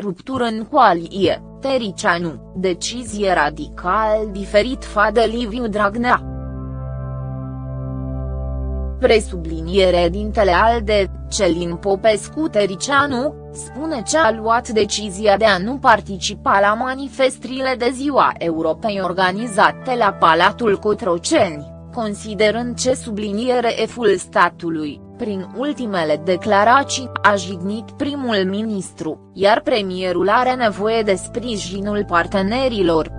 ruptură în coalie, Tericianu, decizie radical diferit față Liviu Dragnea. Presubliniere dintele ALDE, Celin Popescu Tericianu, spune ce a luat decizia de a nu participa la manifestrile de ziua Europei organizate la Palatul Cotroceni, considerând ce subliniere eful statului, prin ultimele declarații, a jignit primul ministru, iar premierul are nevoie de sprijinul partenerilor.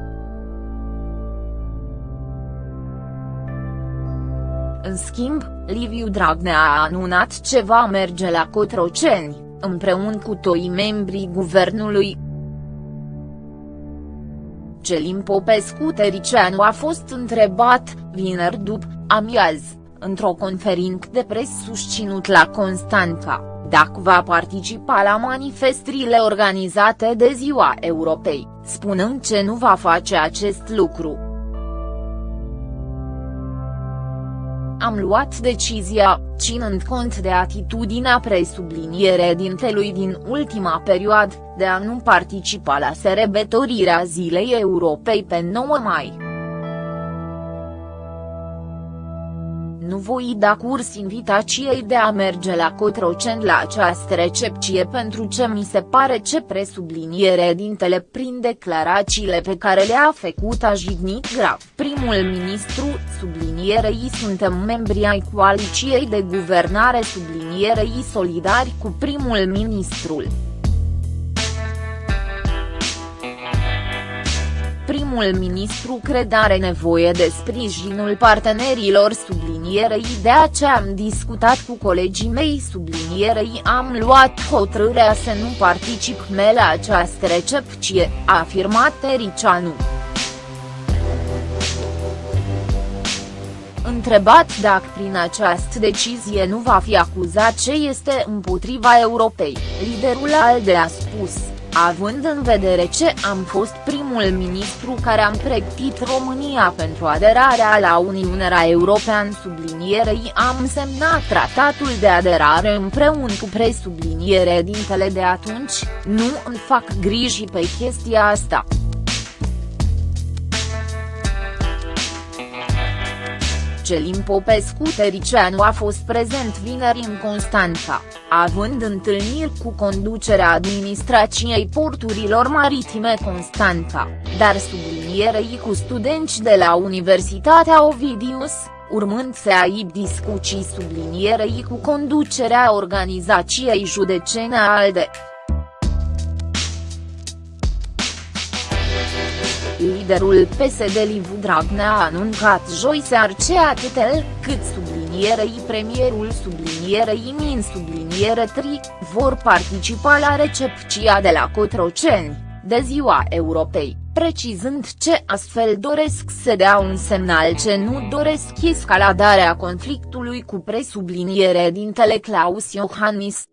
În schimb, Liviu Dragnea a anunțat ce va merge la Cotroceni, împreună cu toi membrii guvernului. Celin Popescu Tericeanu a fost întrebat, vineri după, amiază, într-o conferință de pres susținut la Constanța, dacă va participa la manifestrile organizate de Ziua Europei, spunând ce nu va face acest lucru. Am luat decizia, ținând cont de atitudinea presubliniere dintelui din ultima perioadă, de a nu participa la sărbătorirea Zilei Europei pe 9 mai. Nu voi da curs invitației de a merge la Cotroceni la această recepție pentru ce mi se pare ce presubliniere dintele prin declarațiile pe care le-a făcut a jignit grav. Primul ministru, sublinierei suntem membri ai coaliției de guvernare sublinierei solidari cu primul ministrul. Primul ministru cred are nevoie de sprijinul partenerilor sublinierei de aceea am discutat cu colegii mei sublinierei am luat hotărârea să nu particip me la această recepție, a afirmat Ericianu. Întrebat dacă prin această decizie nu va fi acuzat ce este împotriva Europei, liderul ALDE a spus având în vedere ce am fost primul ministru care am pregătit România pentru aderarea la Uniunea Europeană sublinierei am semnat tratatul de aderare împreună cu presubliniere dintele de atunci, nu îmi fac griji pe chestia asta. Celin Popescu Tericianu a fost prezent vineri în Constanța, având întâlniri cu conducerea administrației porturilor maritime Constanța, dar sublinierei cu studenți de la Universitatea Ovidius, urmând să aibă discuții sublinierei cu conducerea organizației judecene ALDE. Liderul PSD Liviu Dragnea a anuncat joi seară ce atât el, cât sublinierei premierul sublinierei min subliniere tri, vor participa la recepția de la Cotroceni, de ziua Europei, precizând ce astfel doresc să dea un semnal ce nu doresc escaladarea conflictului cu presubliniere dintele Claus Iohannis.